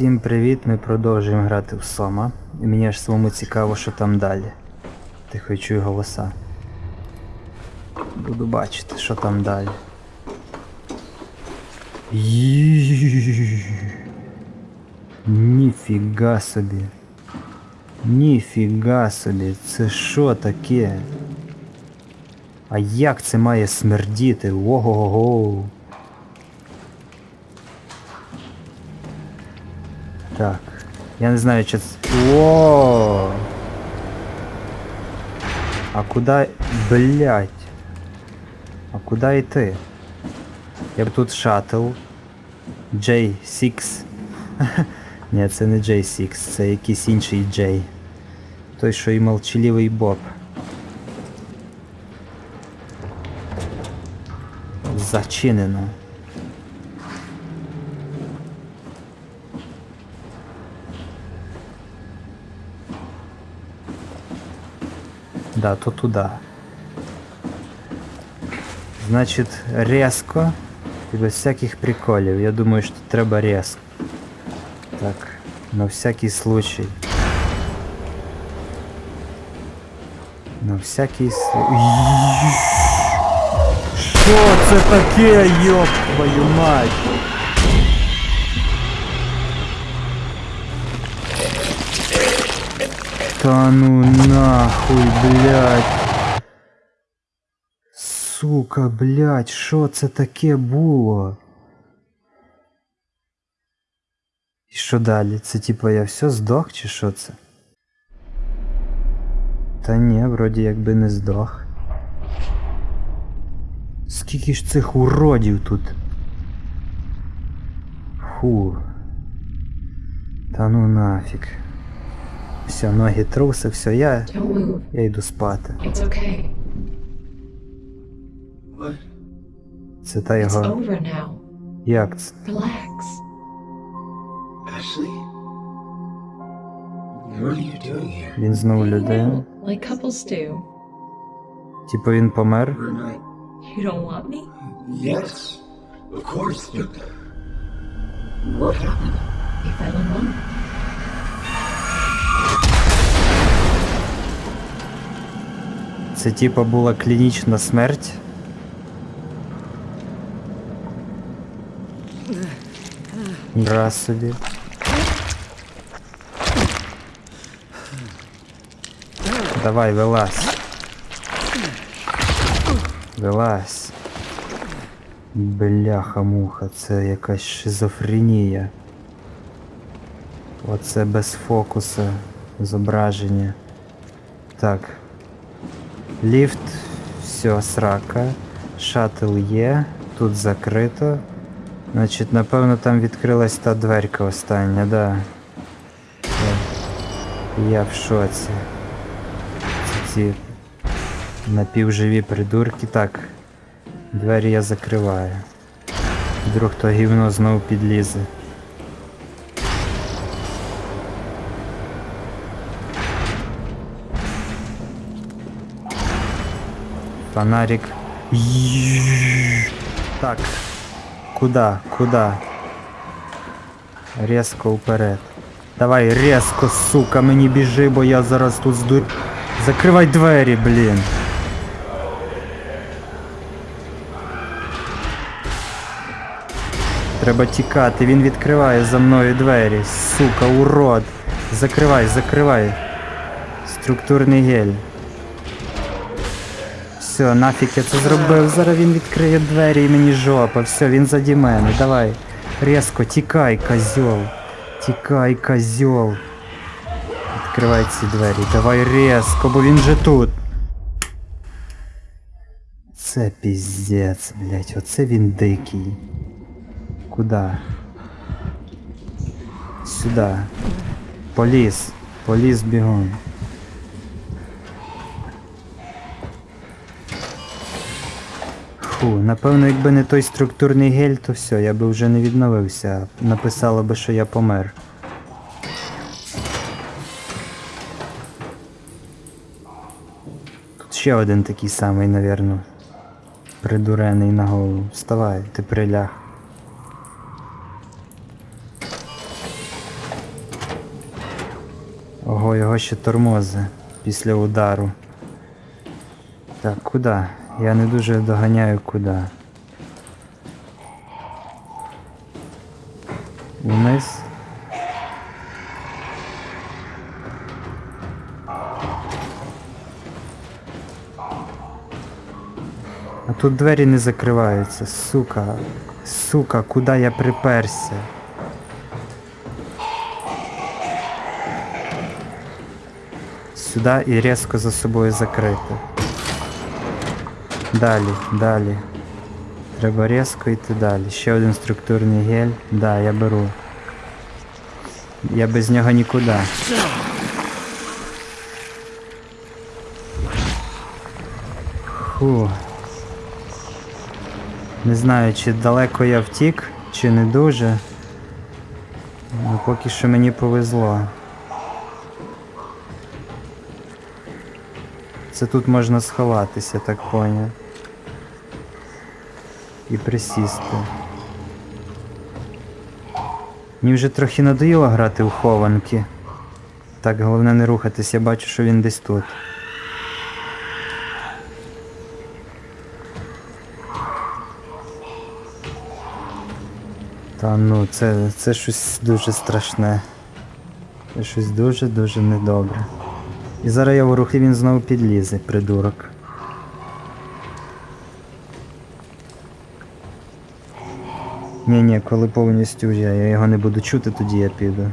Всім привіт! Ми продовжуємо грати в Сома. І мені аж самому цікаво, що там далі. Тихо чую голоса. Буду бачити, що там далі. Ніфіга собі. Ніфіга собі. Це що таке? А як це має смердіти? Ого-го. Так. Я не знаю, чи це. О! А куда. Блять. А куда йти? Я б тут шаттл. J6. Ні, це не J6, це якийсь інший J. Той, що і молчаливий Боб. Зачинено. Да, то туда. Значить, резко і без всяких приколів. Я думаю, що треба резко. Так, на всякий случай. На всякий случай. Що це таке, ёб твою мать? Та ну нахуй, блядь. Сука, блядь, що це таке було? І що далі? Це типа я все здох чи що це? Та ні, вроді якби не здох. Скільки ж цих уродів тут? Фу. Та ну нафіг. Все, ноги труси, все, я, я йду спати. Okay. Це та його. Як це? Він знову людина. Типу він помер. You don't want me? Yes, of course, but. What happened? We fell in love. Це типа була клінічна смерть. Раз собі. Давай, вилазь. Вилазь. Бляха-муха, це якась шизофренія. Оце без фокуса зображення. Так. Ліфт, все, срака. Шатл є, тут закрито. Значить, напевно, там відкрилась та дверка остання, да. Я, в шоці. Ці, ці напівживі придурки. Так. Двері я закриваю. Вдруг то гівно знову підлізе. Фонарик. Так. Куда? Куда? Резко вперед. Давай резко, сука, мені біжи, бо я зараз тут здур. Закривай двері, блін. Треба тікати, він відкриває за мною двері. Сука, урод. Закривай, закривай. Структурний гель. Все, нафіг я це зробив. Зараз він відкриє двері і мені жопа. Все, він заді мене. Давай. Резко, тікай, козьол. Тікай, козьол. Відкривай ці двері. Давай резко, бо він же тут. Це піздець, блять, оце він дикий. Куда? Сюда. Поліз. Поліз бігом. Фу, напевно, якби не той структурний гель, то все, я би вже не відновився. Написало би, що я помер. Тут ще один такий самий, навірно. Придурений на голову. Вставай, ти приляг. Ого, його ще тормози після удару. Так, куди? Я не дуже доганяю куди. Вниз. А тут двері не закриваються, сука. Сука, куди я приперся? Сюди і різко за собою закрити. Далі, далі. Треба різко йти далі. Ще один структурний гель. Да, я беру. Я без нього нікуди. Фу. Не знаю, чи далеко я втік, чи не дуже. Ну, поки що мені повезло. Це тут можна сховатися, так поняв. І присісти. Мені вже трохи надоїло грати у хованки. Так, головне не рухатись, я бачу, що він десь тут. Та ну, це, це щось дуже страшне. Це щось дуже-дуже недобре. І зараз я в рухи він знову підлізе, придурок. Ні, ні, коли повністю я його не буду чути, тоді я піду.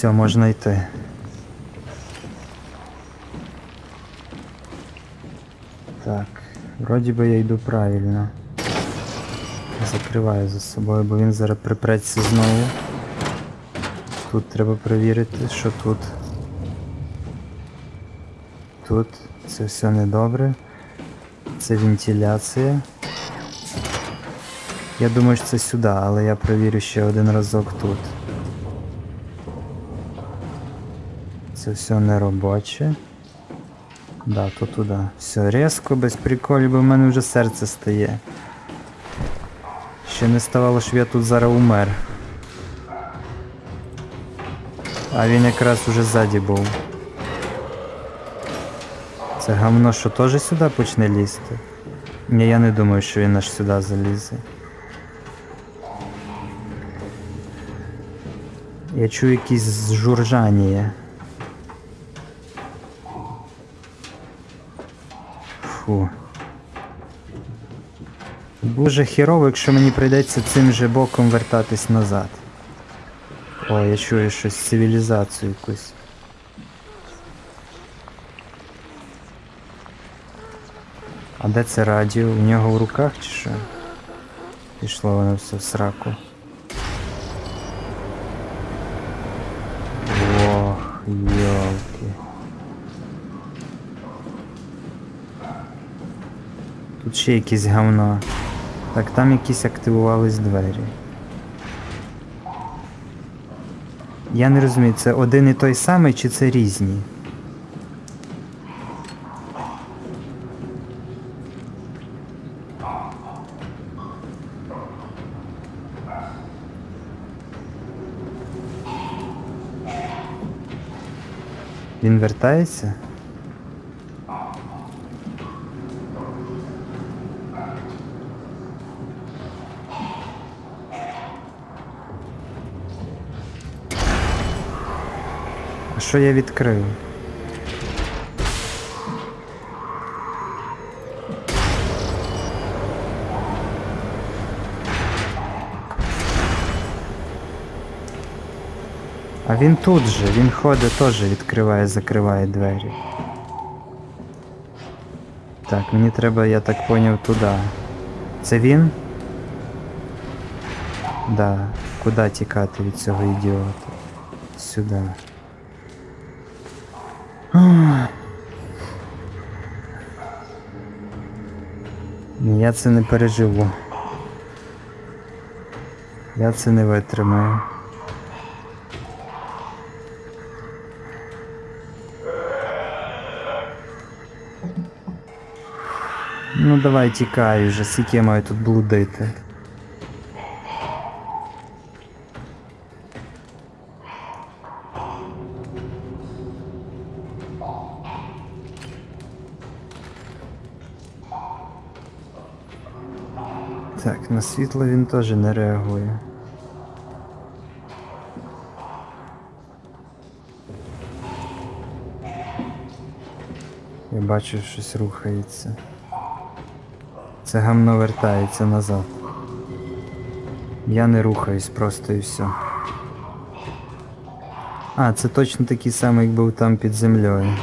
Все, можна йти. Так, вроді би я йду правильно. Закриваю за собою, бо він зараз припреться знову. Тут треба перевірити, що тут. Тут це все недобре. Це вентиляція. Я думаю, що це сюди, але я перевірю ще один разок тут. Це все не робоче. Да, то туди. Все різко, без приколів, бо в мене вже серце стає. Ще не ставало, щоб я тут зараз умер. А він якраз уже ззаді був. Це гамно, що теж сюди почне лізти? Ні, я не думаю, що він аж сюди залізе. Я чую якісь журжання. Дуже хірово, якщо мені прийдеться цим же боком вертатись назад. О, я чую щось цивілізацію якусь. А де це радіо? У нього в руках чи що? Пішло воно все в сраку. Ох, йолки. Тут ще якесь говно. Так, там якісь активувались двері. Я не розумію, це один і той самий чи це різні? Він вертається? Що я відкрив? А він тут же, він ходить теж відкриває, закриває двері. Так, мені треба, я так поняв, туди. Це він? Да. Куди тікати від цього ідіота? Сюди. Я це не переживу. Я це не витримаю. Ну давай тікай вже, скільки я маю тут блудити. Так, на світло він теж не реагує. Я бачу, щось рухається. Це гамно вертається назад. Я не рухаюсь просто і все. А, це точно такий самий, як був там під землею.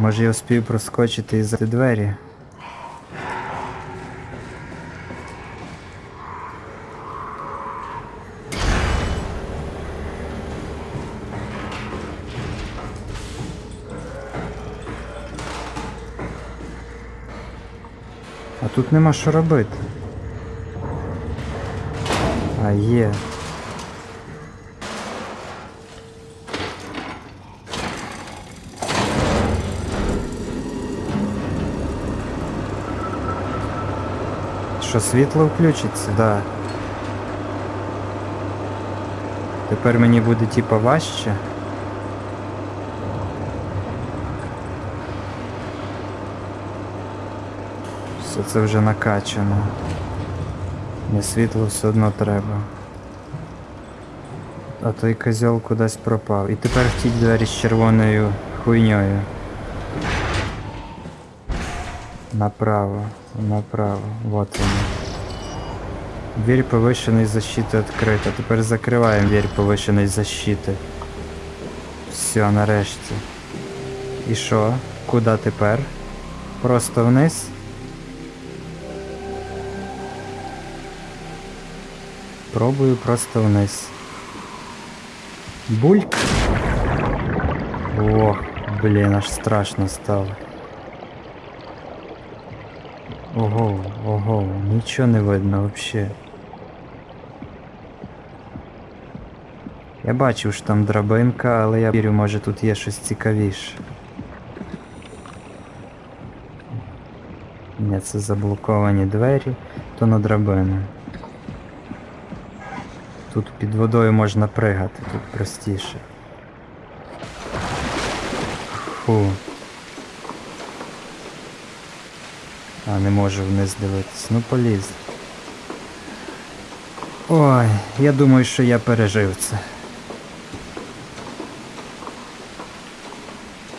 Може я успію проскочити і за двері? А тут нема що робити. А є. Що світло включиться? Да. Тепер мені буде типа важче. Все це вже накачано. Мені світло все одно треба. А той козьол кудись пропав. І тепер в ті двері з червоною хуйньою. Направо, направо. Вот вони. Дверь повышенной защиты открыта. Тепер закриваємо дверь повышенной защиты. Все, нарешті. І що? Куди тепер? Просто вниз? Пробую просто вниз. Бульк. Ох, блін, аж страшно стало. Ого, ого, нічого не видно вообще. Я бачив, що там драбинка, але я вірю, може тут є щось цікавіше. Ні, це заблоковані двері, то на драбину. Тут під водою можна пригати, тут простіше. Фу. Не можу вниз дивитись. Ну поліз. Ой, я думаю, що я пережив це.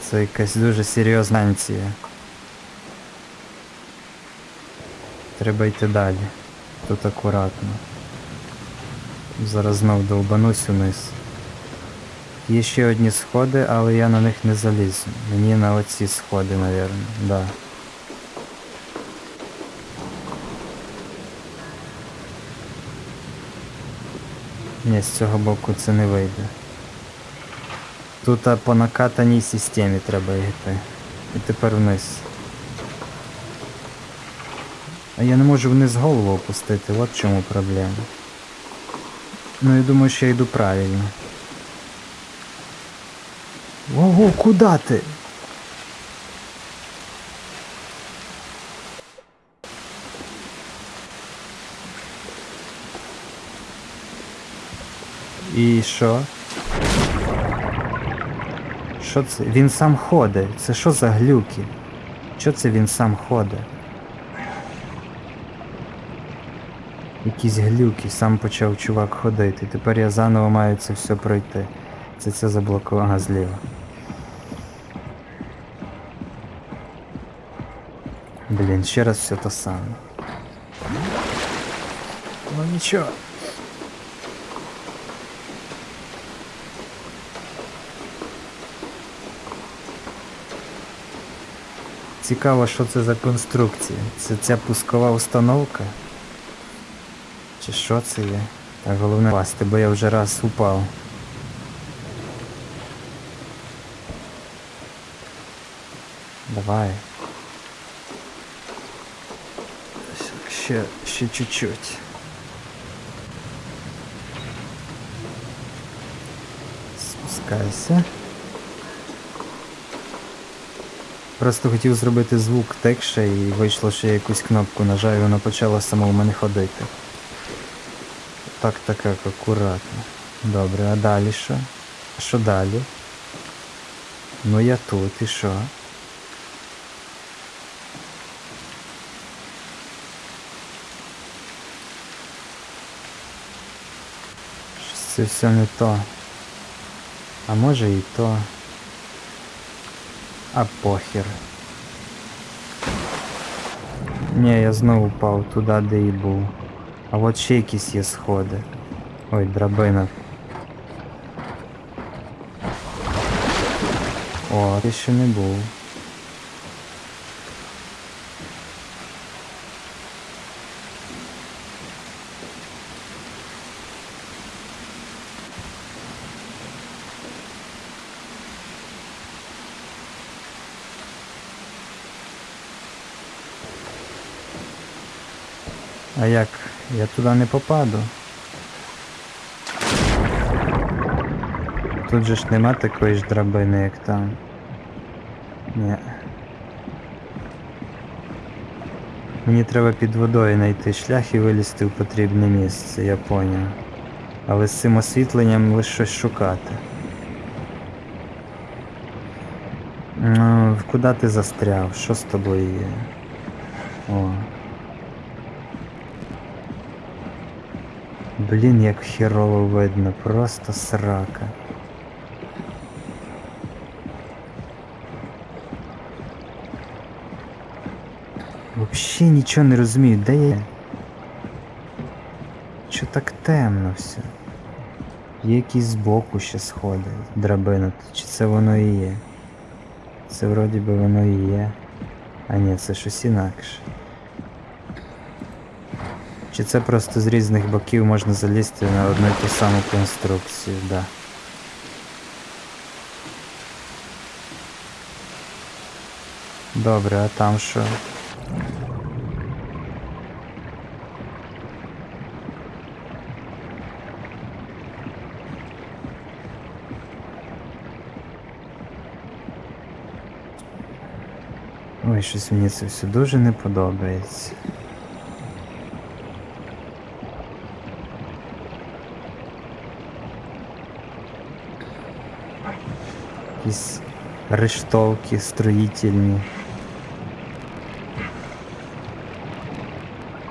Це якась дуже серйозна анція. Треба йти далі. Тут акуратно. Зараз знов довбанусь униз. Є ще одні сходи, але я на них не залізу. Мені на оці сходи, напевно, да. Ні, з цього боку це не вийде. Тут по накатаній системі треба йти. І тепер вниз. А я не можу вниз голову опустити, от в чому проблема. Ну я думаю, що я йду правильно. Ого, куди ти? І що? Що це? Він сам ходить. Це що за глюки? Що це він сам ходить? Якісь глюки, сам почав чувак ходити. Тепер я заново маю це все пройти. Це це заблоковано зліва. Блін, ще раз все те саме. Ну нічого. Цікаво, що це за конструкція. Це ця пускова установка? Чи що це є? Так, головне пасти, бо я вже раз упав. Давай. Ще, ще чуть-чуть. Спускайся. Просто хотів зробити звук текше і вийшло, що я якусь кнопку нажав і воно почало само в мене ходити. Так, так, так, акуратно. Добре, а далі що? Що далі? Ну я тут, і що? Це все не то. А може і то. А похер. Не, я знову впав туди, де і був. А от ще якісь є сходи. Ой, драбина. О, ти ще не був. А як? Я туди не попаду. Тут же ж нема такої ж драбини, як там. Ні. Мені треба під водою знайти шлях і вилізти в потрібне місце, я поняв. Але з цим освітленням лише щось шукати. Ну, куди ти застряв? Що з тобою є? О. Блін, як херово видно, просто срака. Вообще нічого не розумію, де я? Чо так темно все? Є якісь збоку ще сходи, драбина, чи це воно і є? Це вроді би воно і є. А ні, це щось інакше. Чи це просто з різних боків можна залізти на одну і ту саму конструкцію, да. Добре, а там що? Ой, щось мені це все дуже не подобається. Якісь рештовки строїтельні.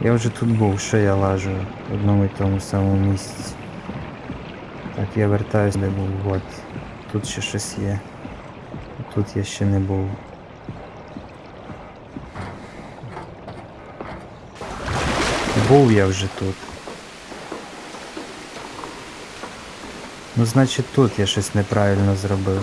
Я вже тут був, що я лажу в одному і тому самому місці. Так, я вертаюсь, де був, от. Тут ще щось є. Тут я ще не був. Був я вже тут. Ну, значить тут я щось неправильно зробив.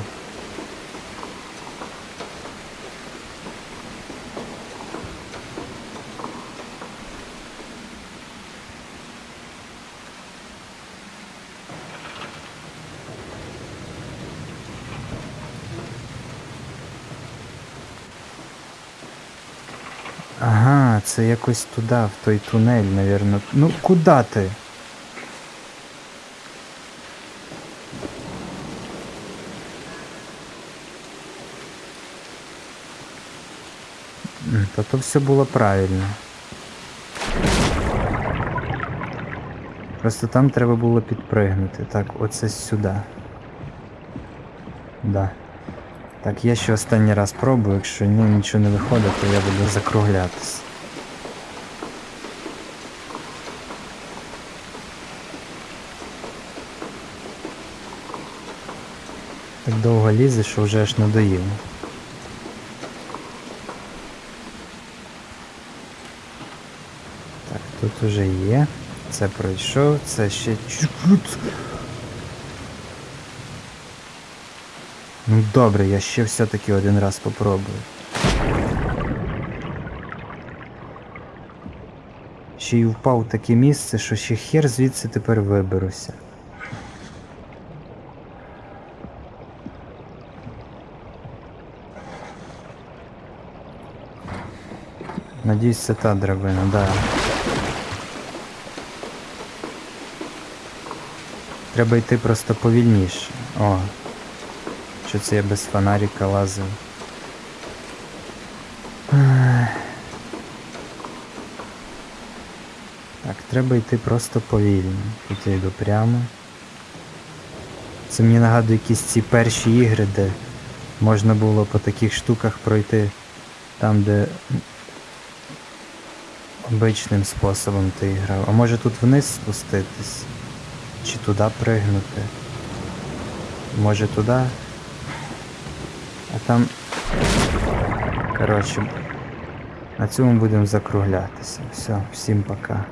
Це якось туди, в той тунель, навірно. Ну куди ти? Та то все було правильно. Просто там треба було підпригнути. Так, оце сюди. Да. Так, я ще останній раз пробую, якщо ні, нічого не виходить, то я буду закруглятись. Довго лізе, що вже аж надоїло. Так, тут уже є. Це пройшов, це ще чуть. Ну добре, я ще все-таки один раз попробую. Ще й впав в таке місце, що ще хер звідси тепер виберуся. Надіюсь, це та драбина, да. Треба йти просто повільніше. О, що це я без фонарика лазив. Так, треба йти просто повільно. Тут я йду прямо. Це мені нагадує якісь ці перші ігри, де можна було по таких штуках пройти там, де обичним способом ти грав. А може тут вниз спуститись? Чи туди пригнути? Може туди? А там. Коротше, на цьому будемо закруглятися. Все, всім пока.